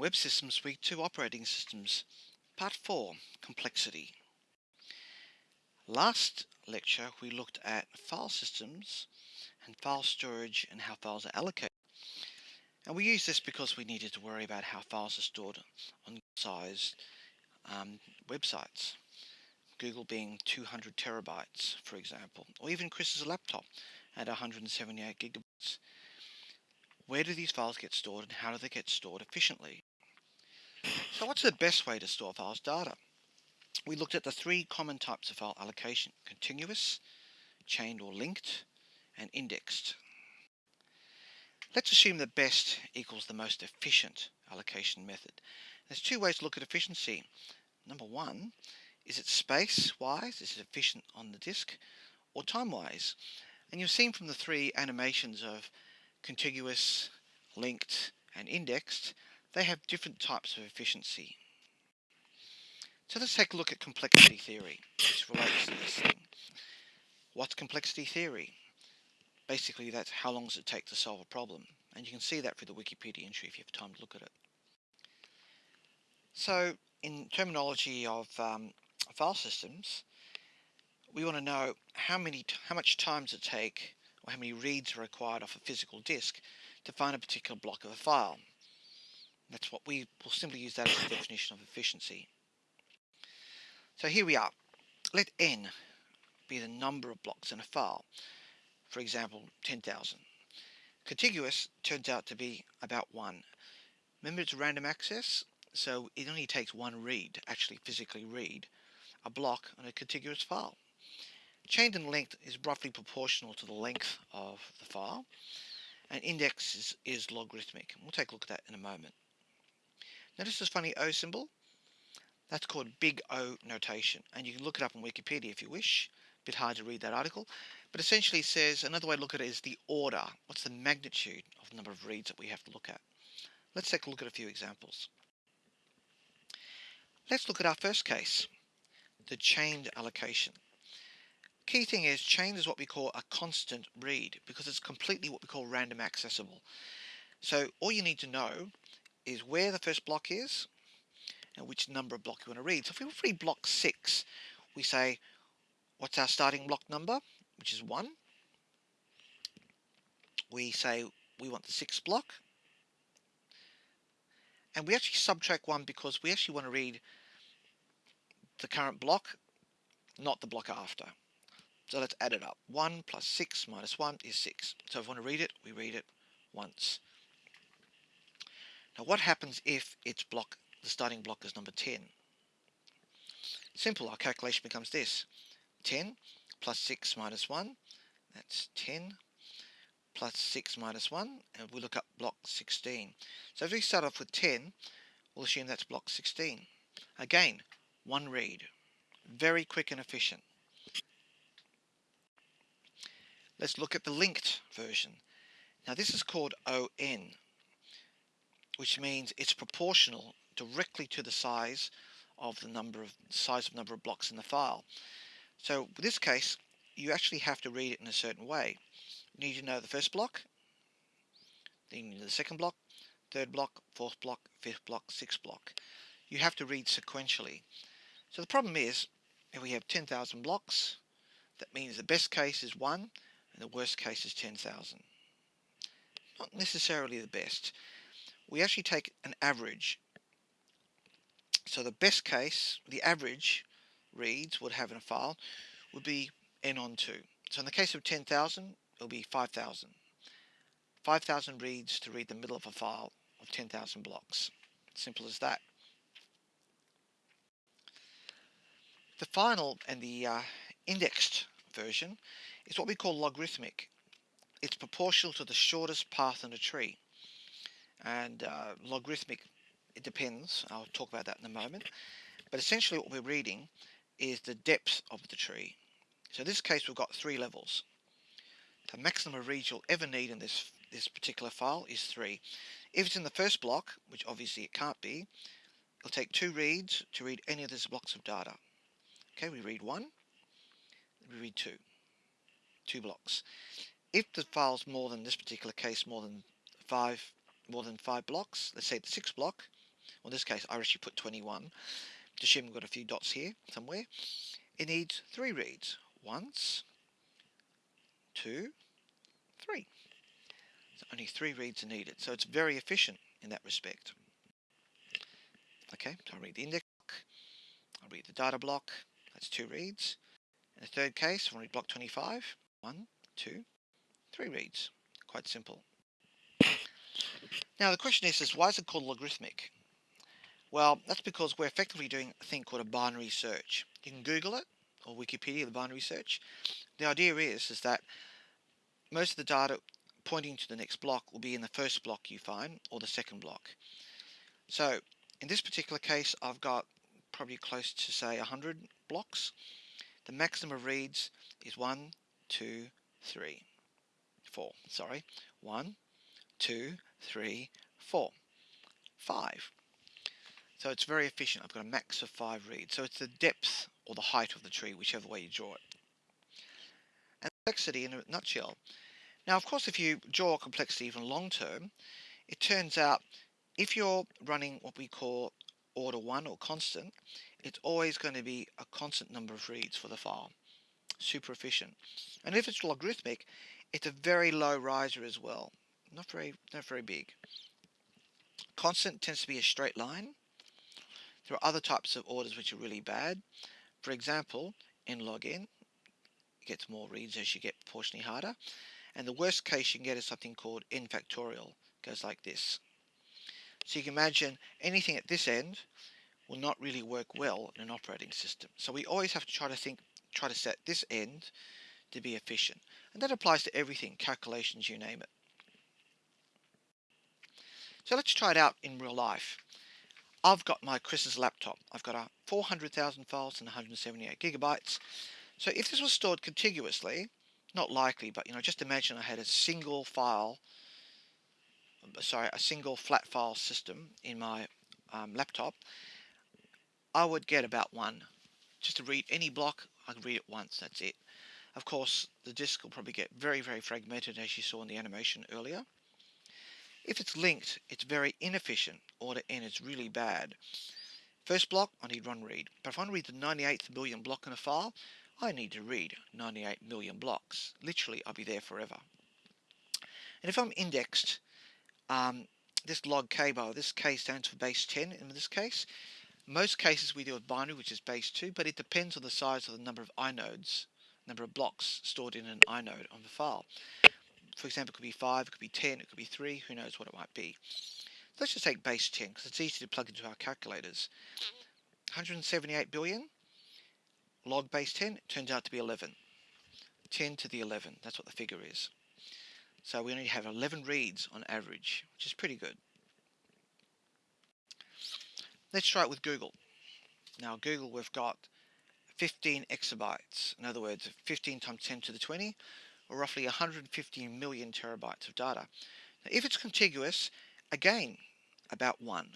Web Systems Week 2 Operating Systems. Part 4 Complexity. Last lecture we looked at file systems and file storage and how files are allocated. And we used this because we needed to worry about how files are stored on size um, websites. Google being 200 terabytes for example or even Chris's laptop at 178 gigabytes. Where do these files get stored and how do they get stored efficiently? So what's the best way to store files data? We looked at the three common types of file allocation, contiguous, chained or linked, and indexed. Let's assume the best equals the most efficient allocation method. There's two ways to look at efficiency. Number one, is it space wise, is it efficient on the disk, or time wise? And you've seen from the three animations of contiguous, linked, and indexed, they have different types of efficiency. So let's take a look at complexity theory, which relates to this thing. What's complexity theory? Basically, that's how long does it take to solve a problem. And you can see that through the Wikipedia entry if you have time to look at it. So, in terminology of um, file systems, we want to know how many, how much time does it take or how many reads are required off a physical disk to find a particular block of a file. That's what we will simply use that as a definition of efficiency. So here we are. Let n be the number of blocks in a file. For example, 10,000. Contiguous turns out to be about 1. Remember it's random access, so it only takes one read actually physically read a block on a contiguous file. Chained and length is roughly proportional to the length of the file and index is, is logarithmic. We'll take a look at that in a moment. Notice this funny O symbol? That's called big O notation and you can look it up on Wikipedia if you wish. A bit hard to read that article but essentially says another way to look at it is the order. What's the magnitude of the number of reads that we have to look at? Let's take a look at a few examples. Let's look at our first case, the chained allocation. Key thing is chain is what we call a constant read because it's completely what we call random accessible. So all you need to know is where the first block is and which number of block you want to read. So if we read block 6 we say what's our starting block number which is 1. We say we want the sixth block and we actually subtract 1 because we actually want to read the current block not the block after. So let's add it up. 1 plus 6 minus 1 is 6. So if we want to read it, we read it once. Now what happens if its block, the starting block is number 10? Simple, our calculation becomes this. 10 plus 6 minus 1, that's 10 plus 6 minus 1, and we look up block 16. So if we start off with 10, we'll assume that's block 16. Again, one read. Very quick and efficient. Let's look at the linked version. Now this is called ON, which means it's proportional directly to the size of the number of size of number of blocks in the file. So in this case, you actually have to read it in a certain way. You need to know the first block, then the second block, third block, fourth block, fifth block, sixth block. You have to read sequentially. So the problem is, if we have 10,000 blocks, that means the best case is 1 and the worst case is 10,000. Not necessarily the best. We actually take an average. So the best case, the average reads would have in a file would be n on 2. So in the case of 10,000, it'll be 5,000. 5,000 reads to read the middle of a file of 10,000 blocks. Simple as that. The final and the uh, indexed version is what we call logarithmic. It's proportional to the shortest path in a tree. And uh, logarithmic, it depends. I'll talk about that in a moment. But essentially what we're reading is the depth of the tree. So in this case we've got three levels. The maximum reads you'll ever need in this, this particular file is 3. If it's in the first block, which obviously it can't be, it'll take two reads to read any of these blocks of data. Okay, we read 1, we read 2 two blocks. If the file's more than this particular case, more than five more than five blocks, let's say the sixth block, well in this case I actually put 21, to assume we've got a few dots here somewhere, it needs three reads. Once, two, three. So only three reads are needed. So it's very efficient in that respect. Okay, so I'll read the index block, I'll read the data block, that's two reads. In the third case, I'll read block 25, one, two, three reads. Quite simple. Now the question is, is why is it called logarithmic? Well, that's because we're effectively doing a thing called a binary search. You can Google it, or Wikipedia, the binary search. The idea is, is that most of the data pointing to the next block will be in the first block you find, or the second block. So, in this particular case, I've got probably close to say 100 blocks. The maximum of reads is 1, 2, 3, 4. Sorry. 1, 2, 3, 4, 5. So it's very efficient. I've got a max of 5 reads. So it's the depth or the height of the tree, whichever way you draw it. And complexity in a nutshell. Now, of course, if you draw complexity even long term, it turns out if you're running what we call order 1 or constant, it's always going to be a constant number of reads for the file. Super efficient. And if it's logarithmic, it's a very low riser as well. Not very, not very big. Constant tends to be a straight line. There are other types of orders which are really bad. For example, in log n, it gets more reads as you get proportionally harder. And the worst case you can get is something called n factorial. It goes like this. So you can imagine anything at this end will not really work well in an operating system. So we always have to try to think, try to set this end to be efficient. And that applies to everything, calculations, you name it. So let's try it out in real life. I've got my Chris's laptop. I've got a 400,000 files and 178 gigabytes. So if this was stored contiguously, not likely, but you know, just imagine I had a single file, sorry, a single flat file system in my um, laptop, I would get about one. Just to read any block, I can read it once, that's it. Of course, the disk will probably get very, very fragmented as you saw in the animation earlier. If it's linked, it's very inefficient. Order n is really bad. First block, I need one read. But if I want to read the 98th million block in a file, I need to read 98 million blocks. Literally, I'll be there forever. And if I'm indexed, um, this log k bar, this k stands for base 10 in this case. Most cases we deal with binary, which is base 2, but it depends on the size of the number of inodes, number of blocks stored in an inode on the file for example, it could be 5, it could be 10, it could be 3, who knows what it might be. So let's just take base 10 because it's easy to plug into our calculators. 178 billion, log base 10, turns out to be 11. 10 to the 11, that's what the figure is. So we only have 11 reads on average, which is pretty good. Let's try it with Google. Now Google we've got 15 exabytes, in other words 15 times 10 to the 20, or roughly 150 million terabytes of data. Now, if it's contiguous, again, about one,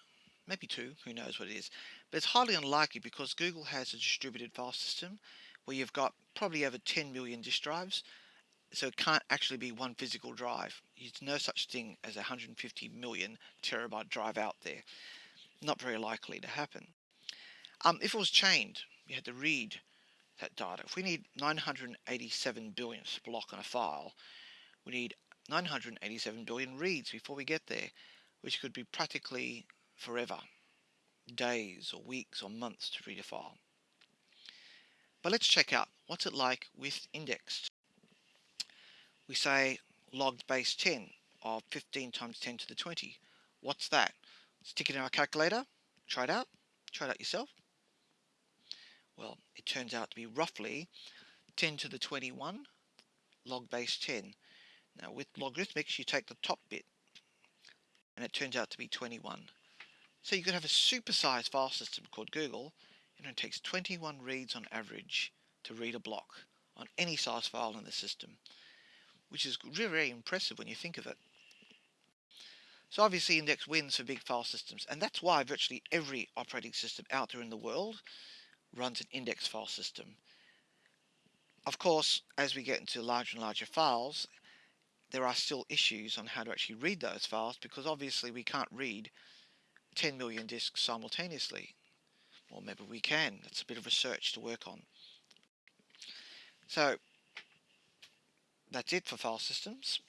maybe two, who knows what it is. But it's highly unlikely because Google has a distributed file system where you've got probably over 10 million disk drives, so it can't actually be one physical drive. There's no such thing as a 150 million terabyte drive out there. Not very likely to happen. Um, if it was chained, you had to read that data. If we need 987 billion block on a file, we need 987 billion reads before we get there, which could be practically forever, days or weeks or months to read a file. But let's check out what's it like with indexed. We say logged base 10 of 15 times 10 to the 20. What's that? Stick it in our calculator, try it out, try it out yourself. Well, it turns out to be roughly 10 to the 21 log base 10. Now with logarithmics you take the top bit and it turns out to be 21. So you could have a supersized file system called Google and it takes 21 reads on average to read a block on any size file in the system which is really very impressive when you think of it. So obviously index wins for big file systems and that's why virtually every operating system out there in the world runs an index file system. Of course, as we get into larger and larger files, there are still issues on how to actually read those files because obviously we can't read 10 million disks simultaneously. Or maybe we can. That's a bit of research to work on. So that's it for file systems.